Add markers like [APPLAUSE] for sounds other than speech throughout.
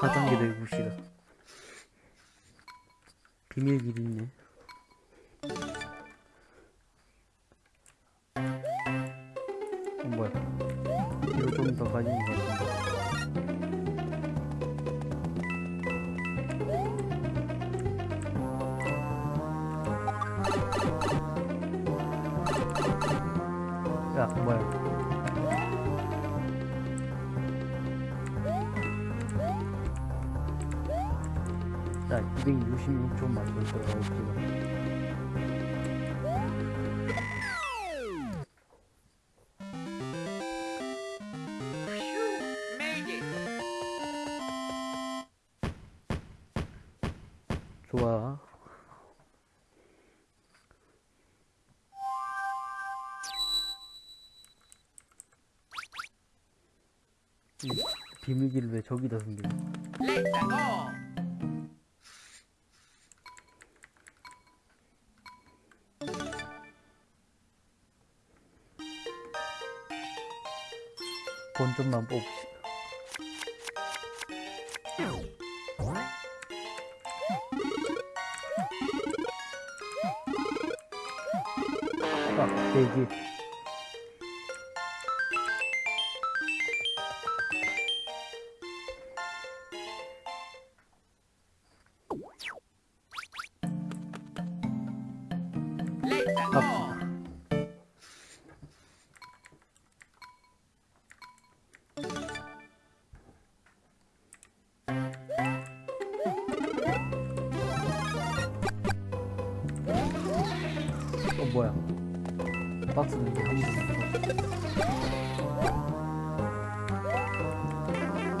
4단계 내구시다. 비밀길 있네. 어, 뭐야? 이거 좀 더 가지는 것같 야 뭐야 자 266초 맞고 있어요 저기다 숨겨. 본점만 뽑읍시다. 아, 대기 어 뭐야? 박스는 이게 한 번도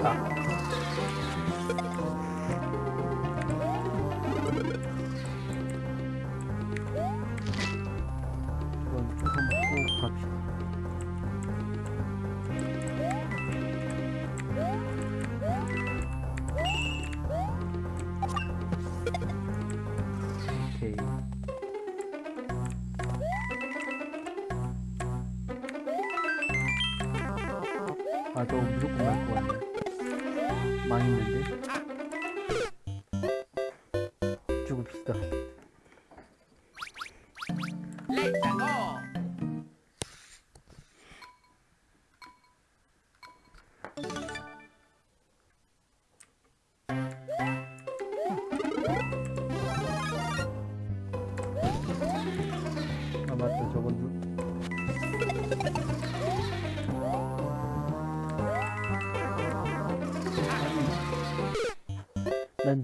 아 이건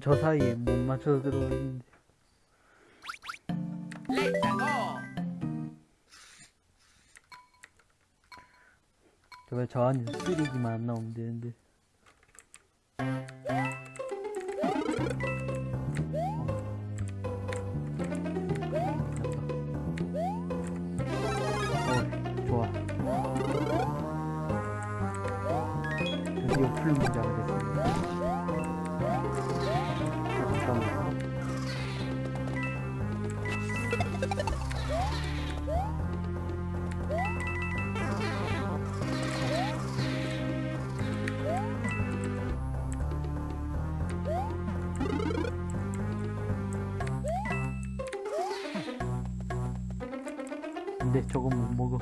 저 사이에 못 맞춰서 들어오는데. 제발 저 안에 쓰레기만 안 나오면 되는데 근데 저건 못 먹어.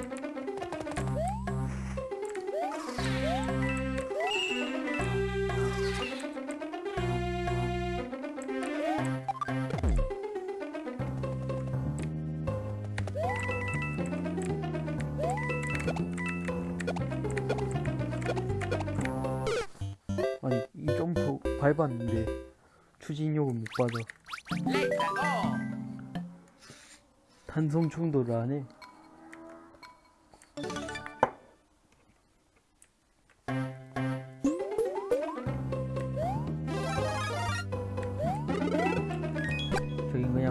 아니 이 점프 밟았는데 추진력을 못 받아. 탄성 충돌을 안 해.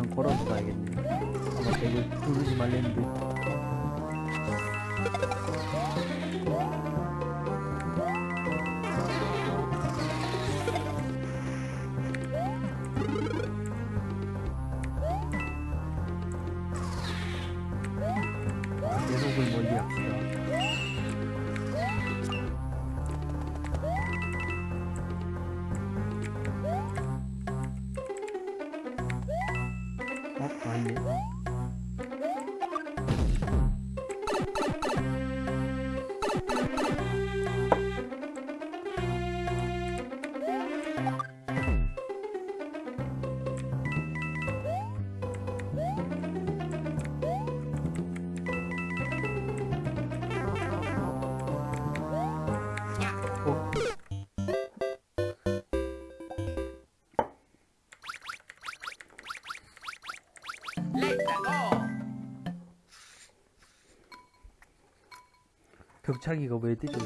그냥 걸어서 가야겠네. 아마 이거 누르지 말랬는데. 벽차기가 왜 뜨죠,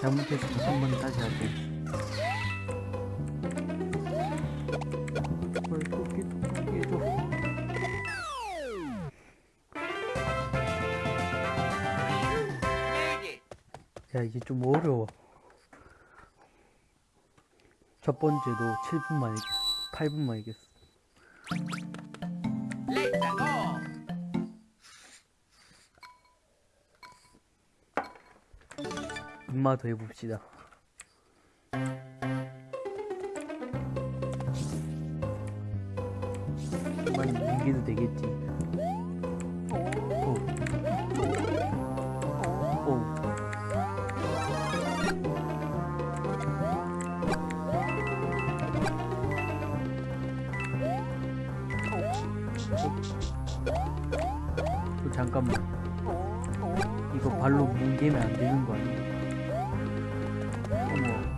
잘못해서 한번 다시 하고. 이게 좀 어려워. 첫 번째도 7분만 이겼어. 8분만 이겼어. 인마도 해봅시다. 많이 이기도 되겠지. 잠깐만. 이거 발로 뭉개면 안 되는 거 아니야? 어머.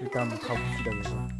일단 가봅시다, 그래서.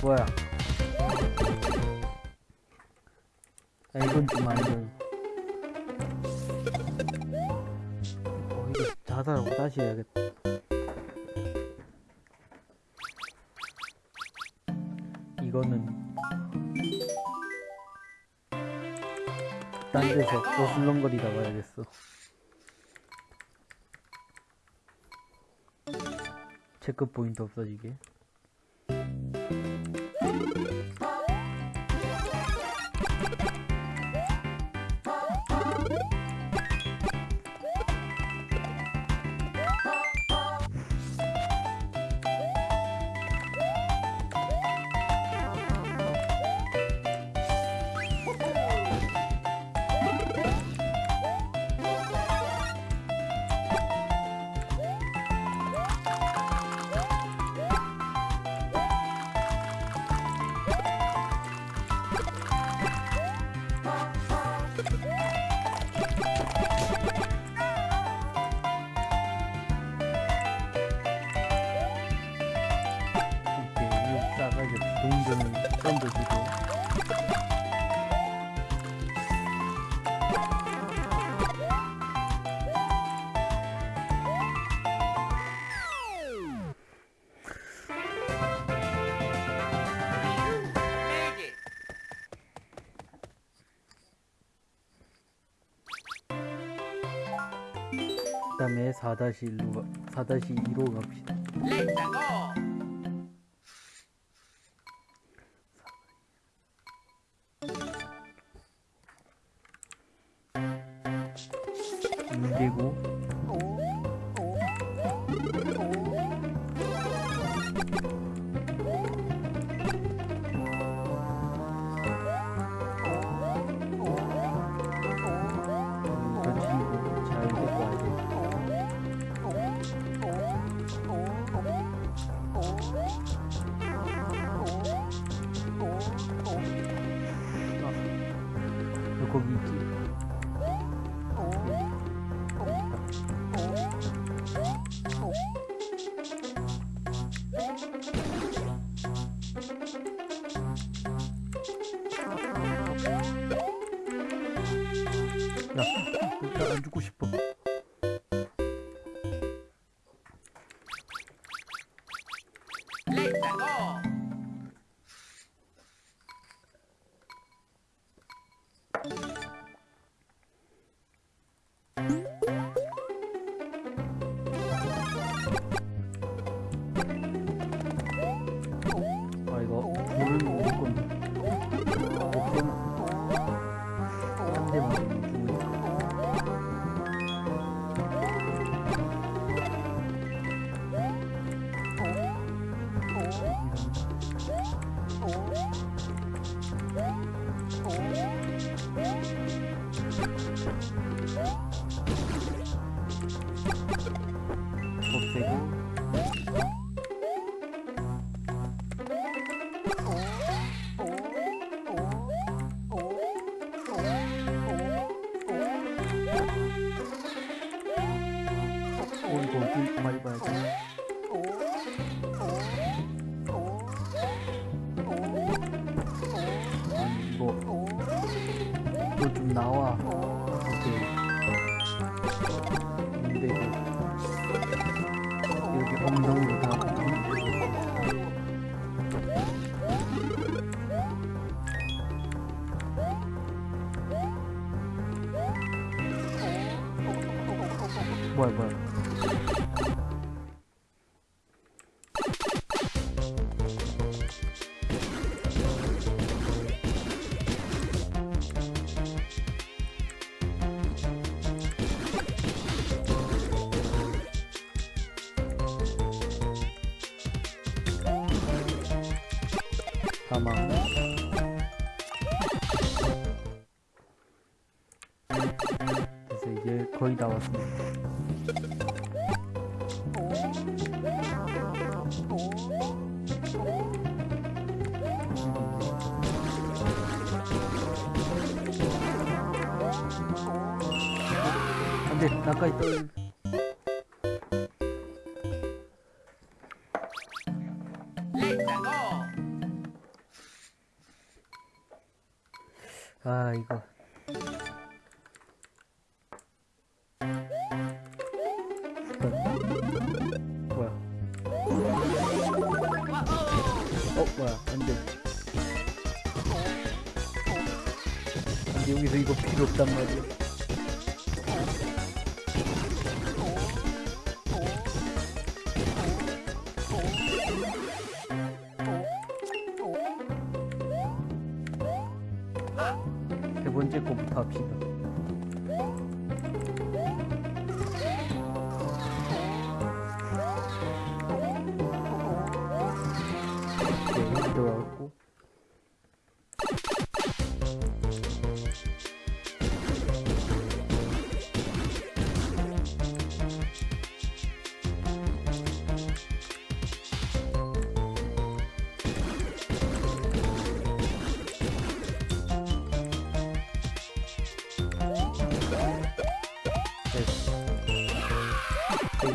뭐야? 야 이건 좀 아니고 어. 이거 자살하고 다시 해야겠다. 이거는 딴 데서 어슬렁거리다 와야겠어. 체크포인트 없어지게. 4-1로 4-2로 갑시다. Go. 문제고 안 죽고 싶어. 이거 이거 좀 나와. 오케이 사망 그래서 이제 거의 다 왔습니다 안돼 나까지 떨 뭐야? 어 뭐야? 안돼. 안돼. 여기서 이거 필요 없단 말이야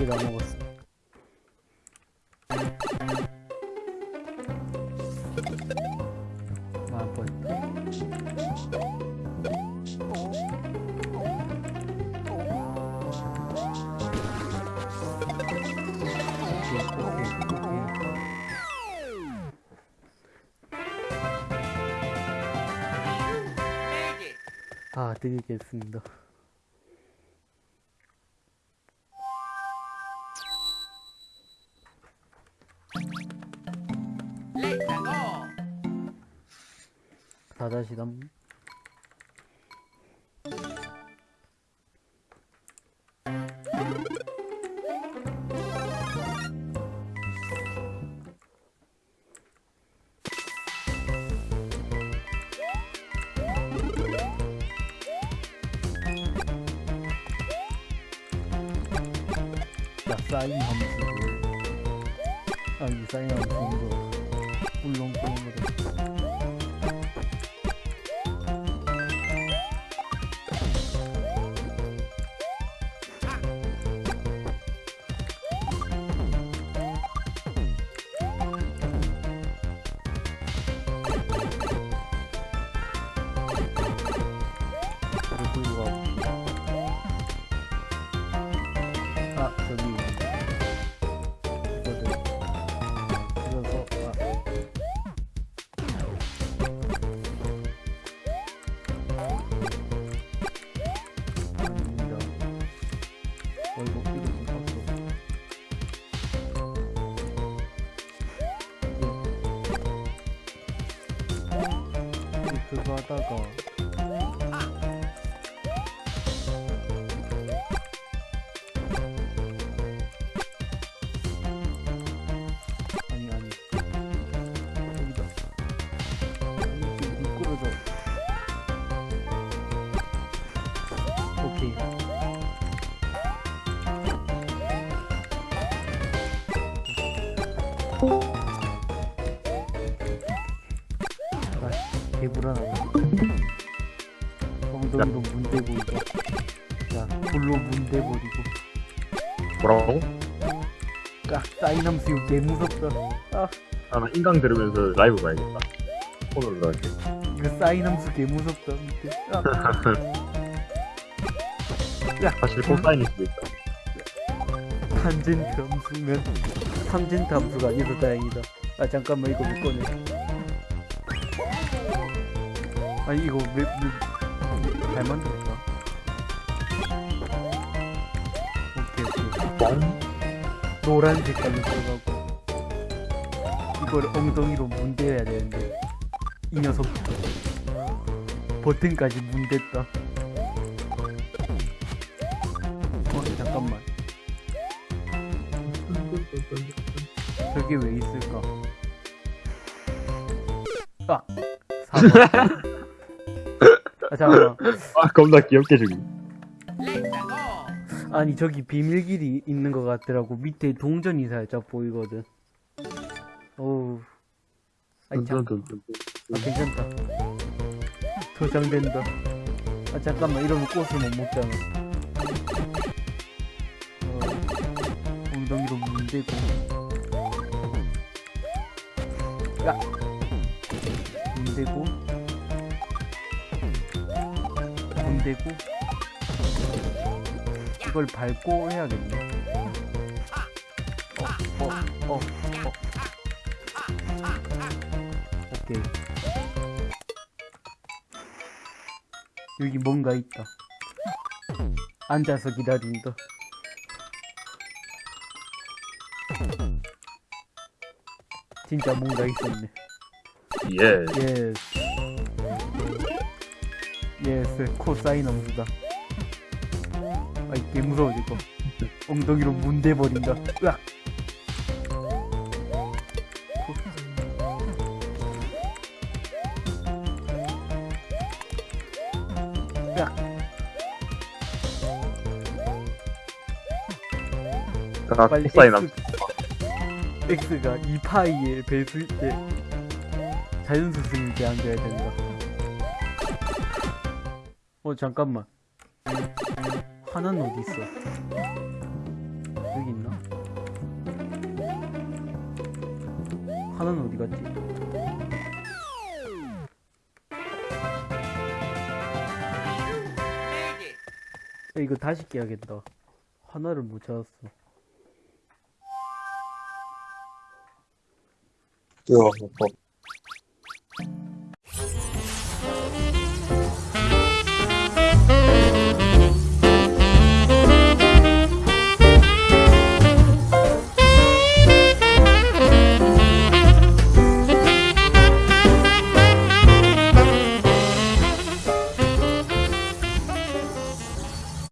개. 네 개. 다 드리겠습니다. 다 다시 담. 야, 사인 함수를. 아, 이 사인 함수인 거. 꿀렁꿀렁 이 그거 개불안하다 엉덩이로 문대고 이거 자 불로 문대버리고. 뭐라고? 깍 사이남스 이거 개 무섭다. 아. 아, 나 인강 들으면서 라이브 봐야겠다. 폰으로 넣을게. 이거 사이남스 개 무섭다 밑에. 아, [LAUGHS] 사실 코사인일 수도 있다. 탄젠트 함수면 탄젠트 함수가 아니어서 다행이다. 아 잠깐만 이거 못 꺼내 아니 이거 왜, 왜, 잘 만들었다 오케이 오케이. 뻥? 노란 색깔로 들어가고. 이걸 엉덩이로 문대야 되는데 이 녀석. 버튼까지 문댔다. 어 잠깐만. 저게 왜 있을까? 아 4번 아 잠깐만. 아, 겁나 귀엽게 go. 아니 저기 비밀길이 있는 것 같더라고. 밑에 동전이 살짝 보이거든. 어우. 아니 참. 아, 괜찮다. 도장된다. 아 잠깐만. 이러면 꽃을 못 먹잖아. 어, 엉덩이로 문대고. 야. 문대고 문대고 이걸 밟고 해야겠네 어, 어, 어, 어. 오케이. 여기 뭔가 있다. 앉아서 기다린다. 진짜 뭔가 있었네. 예. 예. yes 코사인 함수다. 아이 개 무서워 이거 엉덩이로 문대버린다. 으악! 으악! 아, 빨리 코사인 함 X, X가 2파이의 배수일 때 자연수승을 대항돼야 된다 어 잠깐만. 하나는 어디 있어. 여기 있나? 하나는 어디 갔지? Made it. 야, 이거 다시 깨야겠다. 하나를 못 찾았어. 이거 뭐